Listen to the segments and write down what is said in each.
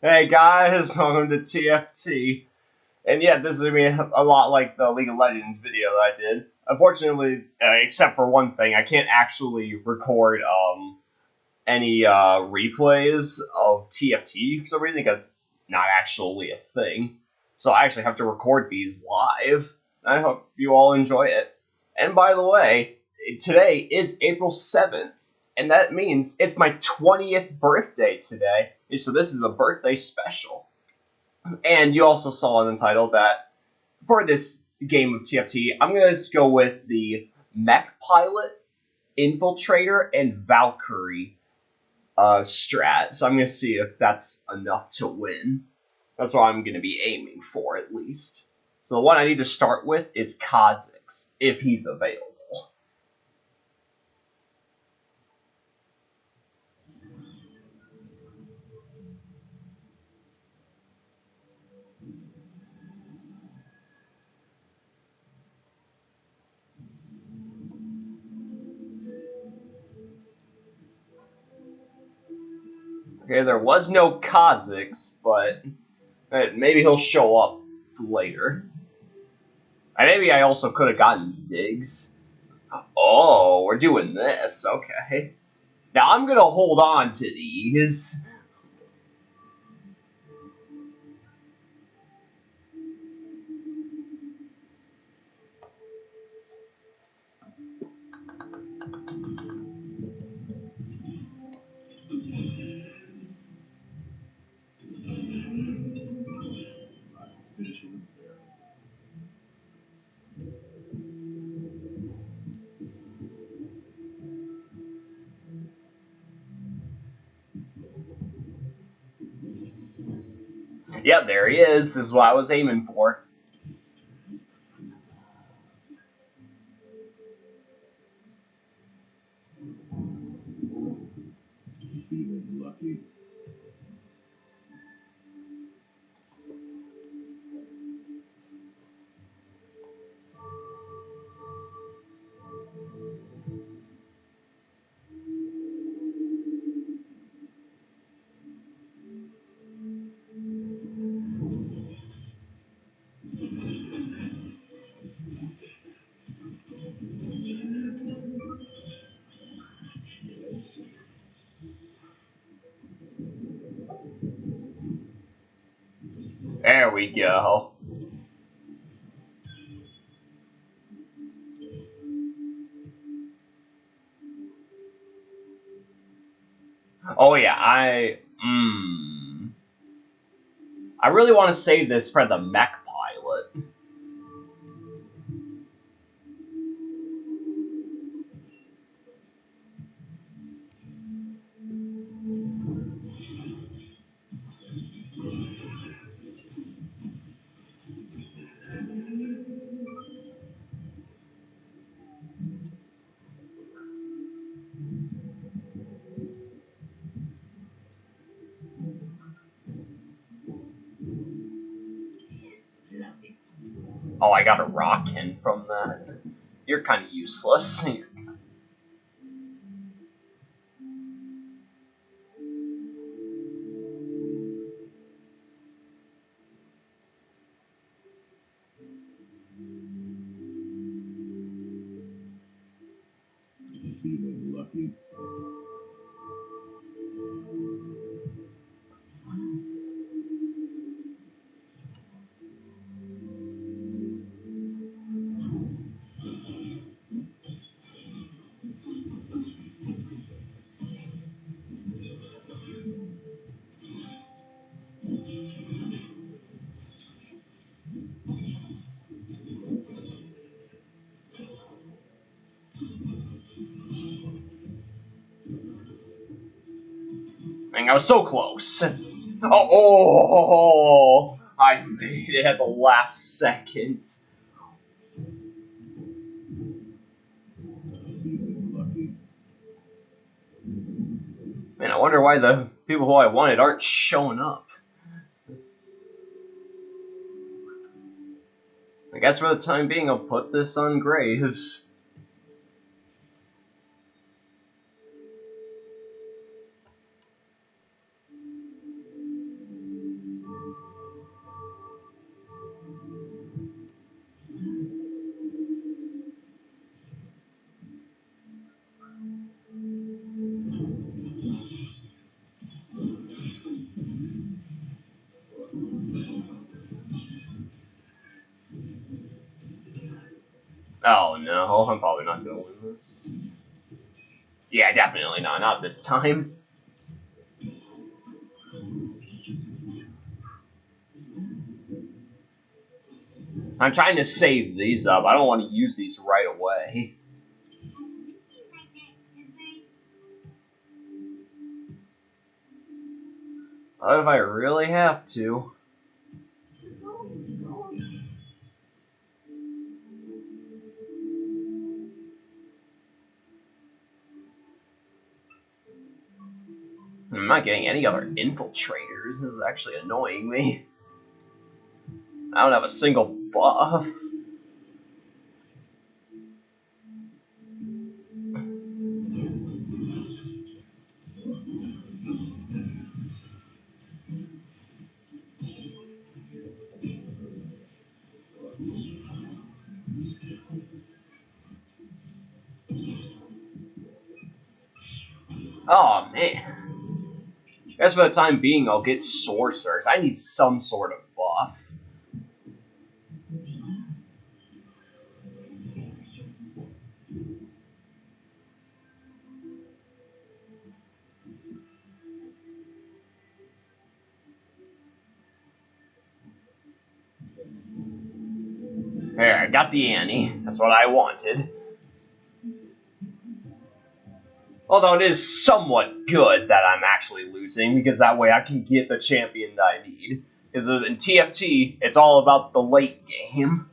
Hey guys, welcome to TFT. And yeah, this is gonna be a lot like the League of Legends video that I did. Unfortunately, uh, except for one thing, I can't actually record um, any uh, replays of TFT for some reason because it's not actually a thing. So I actually have to record these live. I hope you all enjoy it. And by the way, today is April 7th, and that means it's my 20th birthday today. So this is a birthday special. And you also saw in the title that for this game of TFT, I'm going to go with the Mech Pilot, Infiltrator, and Valkyrie uh, strat. So I'm going to see if that's enough to win. That's what I'm going to be aiming for, at least. So the one I need to start with is Kha'Zix, if he's available. Okay, there was no Kha'Zix, but maybe he'll show up later. And maybe I also could have gotten Ziggs. Oh, we're doing this. Okay. Now I'm gonna hold on to these. Yep, there he is. This is what I was aiming for. We go. Oh yeah, I mm, I really want to save this for the mech Oh, I got a rockin from that. You're kind of useless. I was so close. Oh, oh, I made it at the last second. Man, I wonder why the people who I wanted aren't showing up. I guess for the time being, I'll put this on Graves. No, I'm probably not gonna win this. Yeah, definitely not. Not this time. I'm trying to save these up. I don't want to use these right away. What if I really have to? Getting any other infiltrators. This is actually annoying me. I don't have a single buff. For the time being I'll get sorcerers. I need some sort of buff. There, I got the Annie. That's what I wanted. Although it is somewhat good that I'm actually losing, because that way I can get the champion that I need. Because in TFT, it's all about the late game.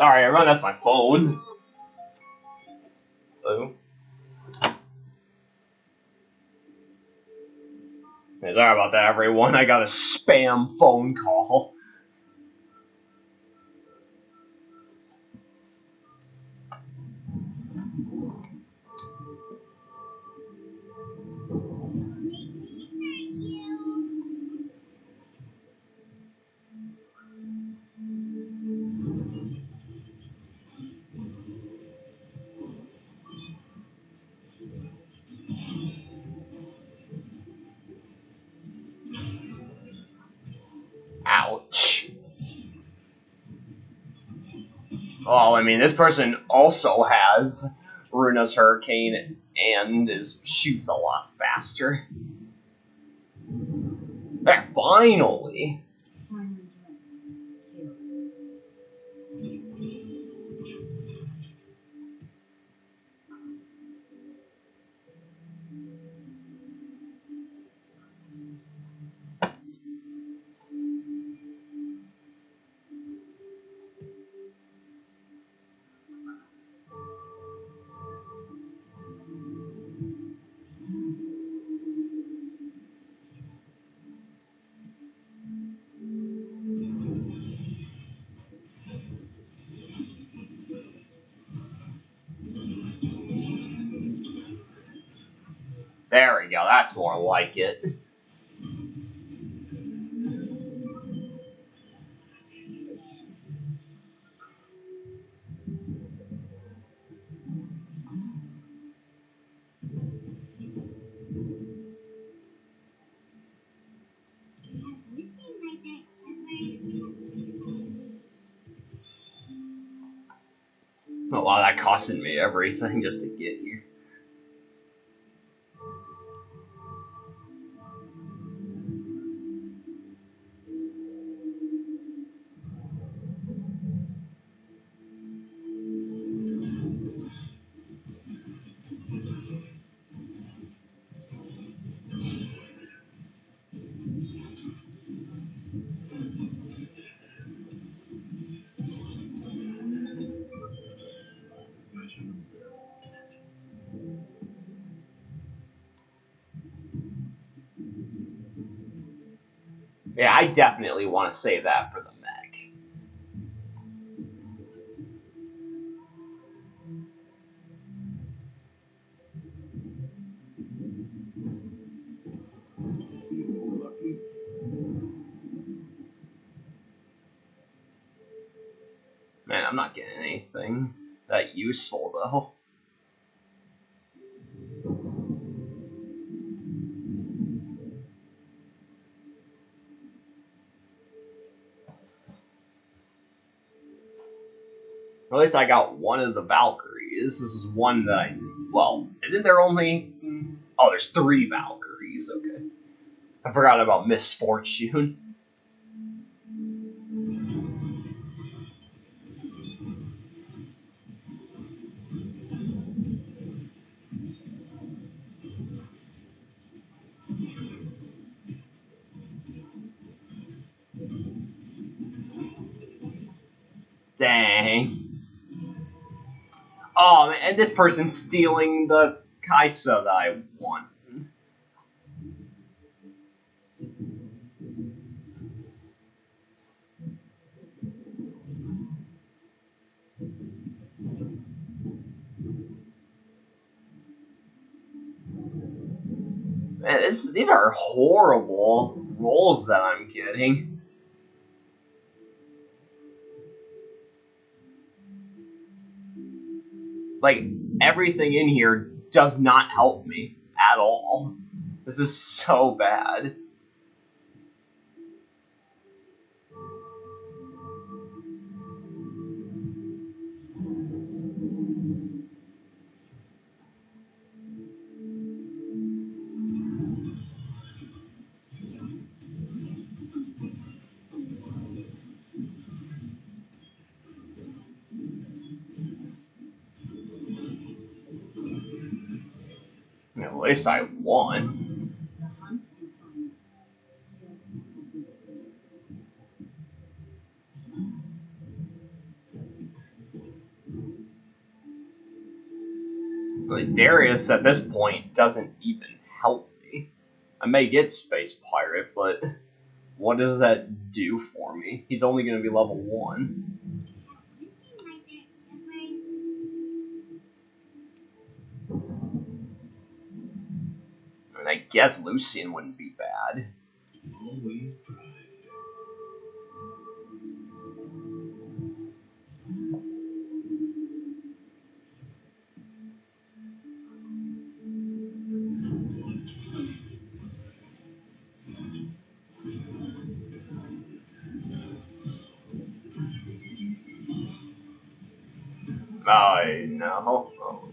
Sorry, everyone, that's my phone. Hello? Sorry about that, everyone. I got a spam phone call. Well, I mean, this person also has Runaan's Hurricane and is shoots a lot faster. Finally. There we go. That's more like it. Lot of that costing me everything just to get Yeah, I definitely want to save that for the At least I got one of the Valkyries. This is one that I. Well, isn't there only. Mm-hmm. Oh, there's three Valkyries. Okay. I forgot about Miss this person stealing the Kai'Sa that I want. Man, this, these are horrible rolls that I'm getting. Like, everything in here does not help me at all. This is so bad. Least I won. Like Darius at this point doesn't even help me. I may get Space Pirate, but what does that do for me? He's only going to be level 1. I mean, I guess Lucian wouldn't be bad. I know.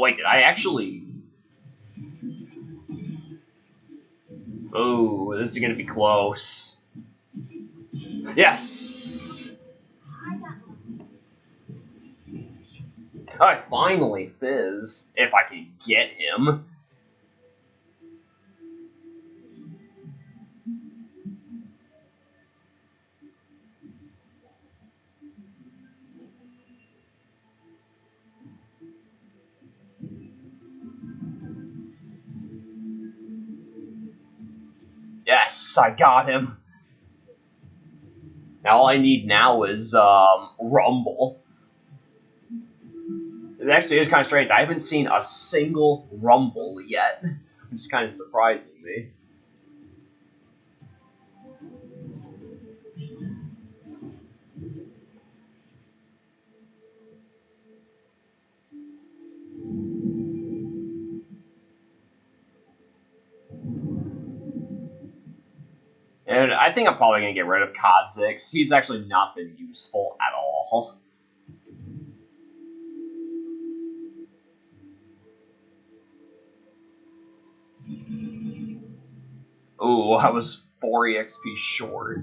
Oh. Wait, did I actually? Oh, this is gonna be close. Yes. Alright, finally Fizz, if I can get him. Yes, I got him. Now all I need now is um, Rumble. It actually is kind of strange. I haven't seen a single Rumble yet, which is kind of surprising me. And I think I'm probably gonna get rid of Kha'Zix. He's actually not been useful at all. Ooh, I was 4 EXP short.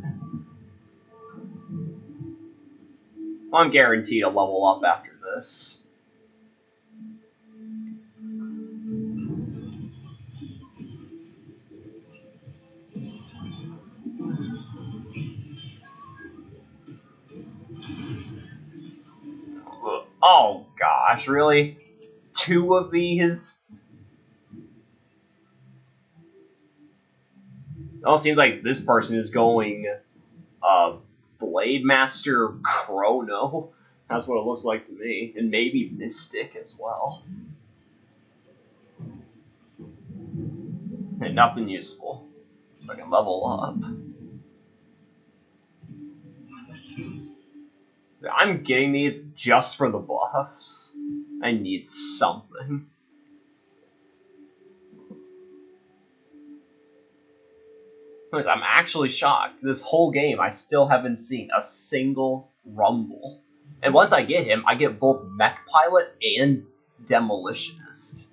I'm guaranteed to level up after this. Oh gosh, really? Two of these? It all seems like this person is going uh Blade Master Chrono. That's what it looks like to me. And maybe Mystic as well. And nothing useful. I can level up. I'm getting these just for the buffs. I need something. I'm actually shocked. This whole game, I still haven't seen a single Rumble. And once I get him, I get both Mech Pilot and Demolitionist.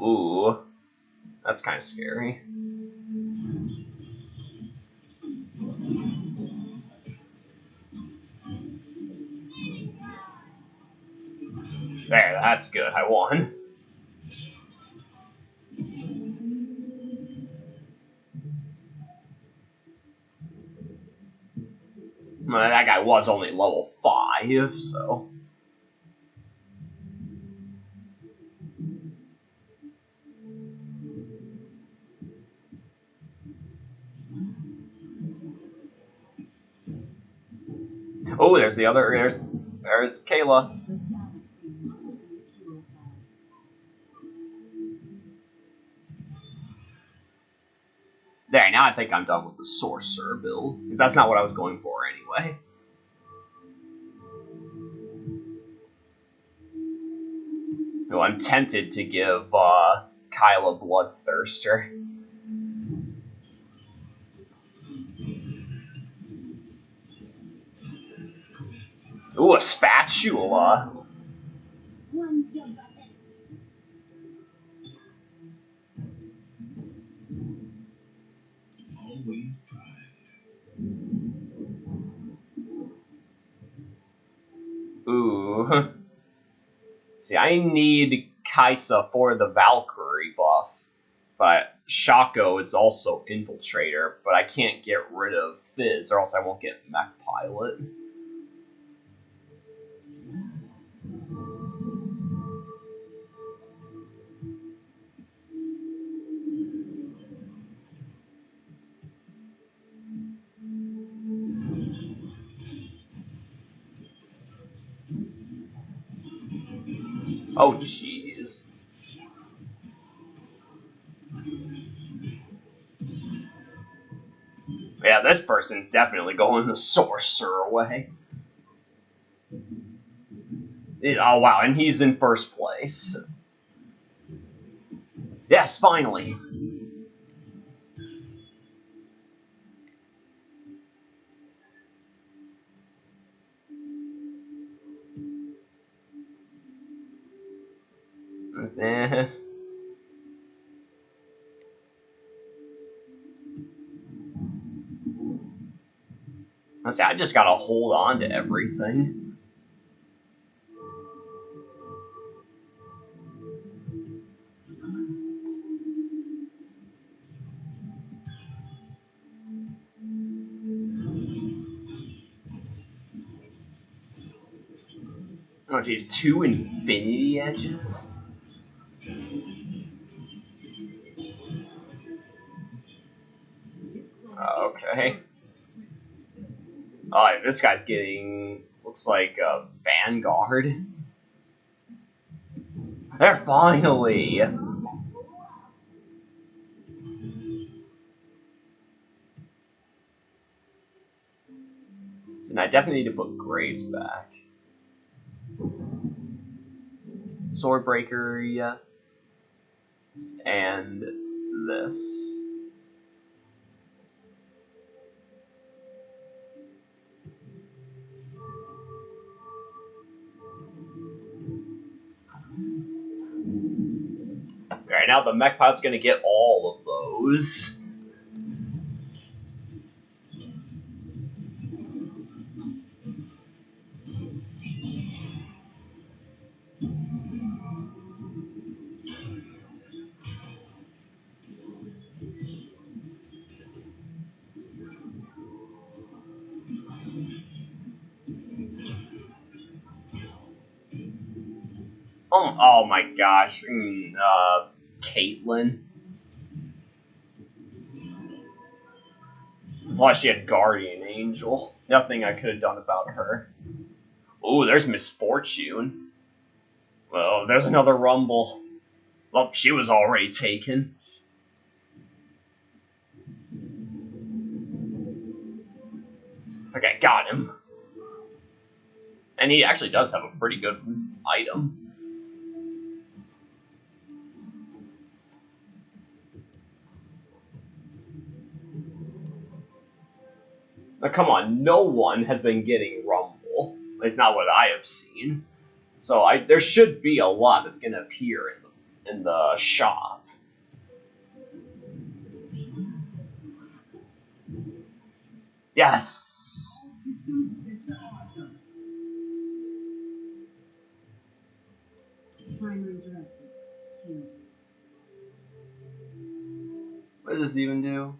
Ooh, that's kind of scary. That's good. I won. Well, that guy was only level 5, so... Oh, there's the other. There's there's Kayle. There, now I think I'm done with the sorcerer build because that's not what I was going for anyway. No, I'm tempted to give uh, Kayle Bloodthirster. Ooh, a spatula. Always Ooh. See, I need Kai'Sa for the Valkyrie buff, but Shaco is also Infiltrator, but I can't get rid of Fizz, or else I won't get Mech Pilot. Oh, jeez. Yeah, this person's definitely going the sorcerer way. It- oh, wow, and he's in first place. Yes, finally. I just gotta hold on to everything. Oh geez, two infinity edges? Oh, this guy's getting looks like a Vanguard. There finally. So now I definitely need to put Graves back. Swordbreaker, yeah. And this. Now the mech pilot's gonna get all of those. Oh, oh my gosh. Mm, uh, Caitlyn. Plus, she had Guardian Angel. Nothing I could have done about her. Oh, there's Miss Fortune. Well, there's another Rumble. Well, she was already taken. Okay, got him. And he actually does have a pretty good item. Now, come on, no one has been getting Rumble. At least not what I have seen. So I there should be a lot that's gonna appear in the in the shop. Yes. What does this even do?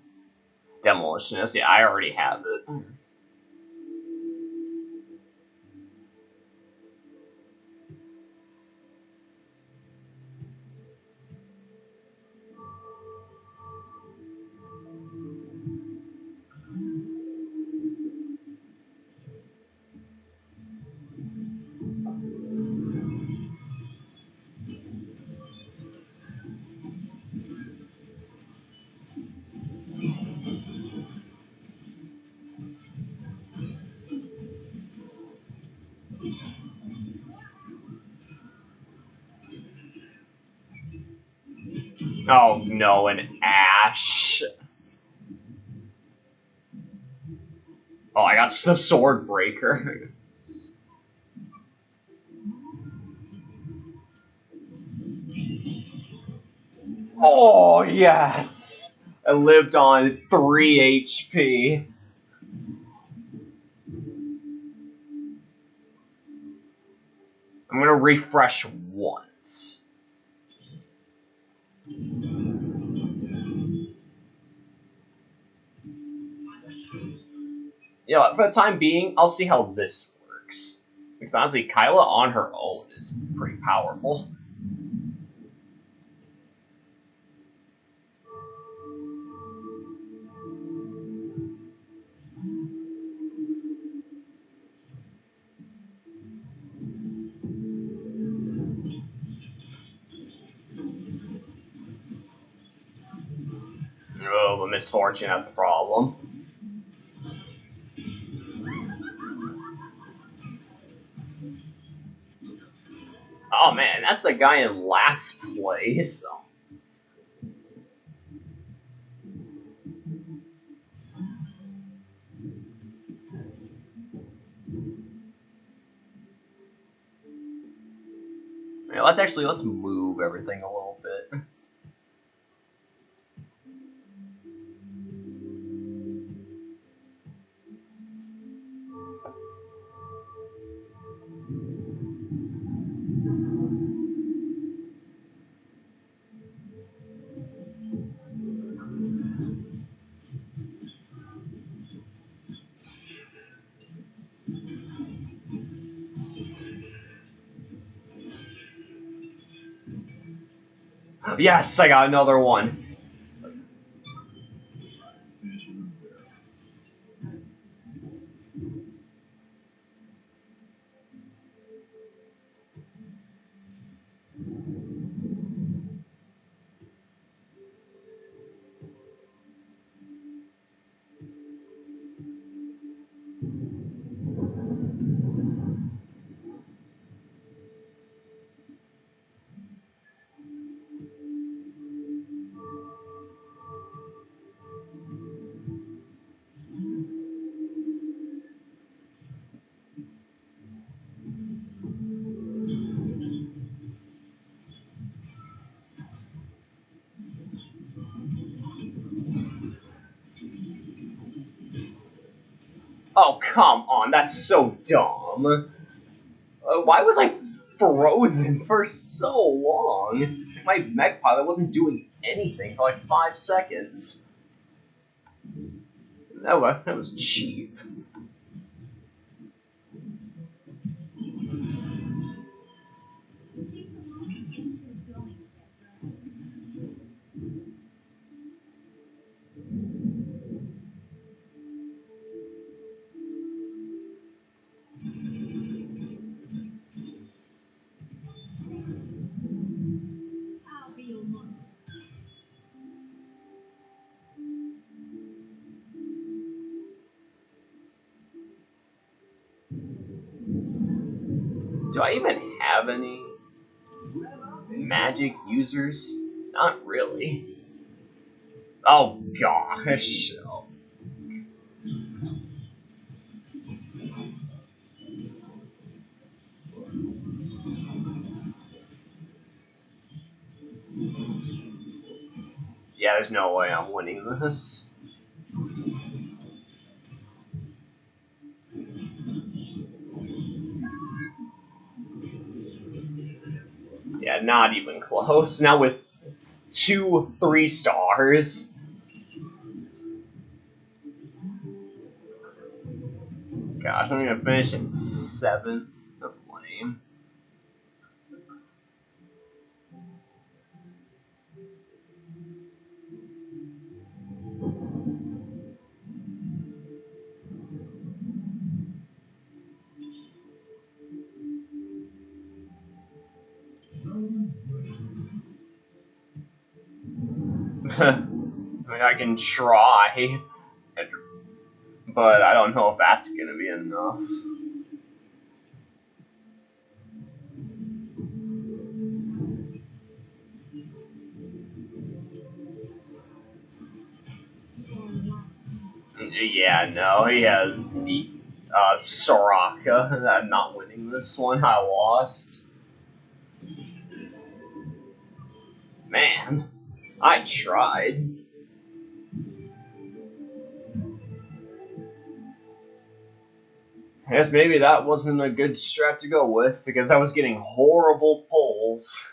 Demolitionist. Yeah, I already have it. Mm. No, an ash. Oh, I got the sword breaker. oh yes, I lived on three HP. I'm gonna refresh once. You know, for the time being, I'll see how this works. Because honestly, Kayle on her own is pretty powerful. Oh, but Miss Fortune, that's a problem. Oh man, that's the guy in last place. Yeah, let's actually let's move everything a little Yes, I got another one. That's so dumb. Uh, why was I frozen for so long? My mech pilot wasn't doing anything for like five seconds. That was, that was cheap. I even have any magic users? Not really. Oh gosh. Yeah, there's no way I'm winning this. Not even close. Now with two three stars. Gosh, I'm gonna finish in seventh. That's lame. I mean, I can try, but I don't know if that's gonna be enough. Yeah, no, he has neat uh, Soraka. I'm not winning this one. I lost. I tried. I guess maybe that wasn't a good strat to go with because I was getting horrible pulls.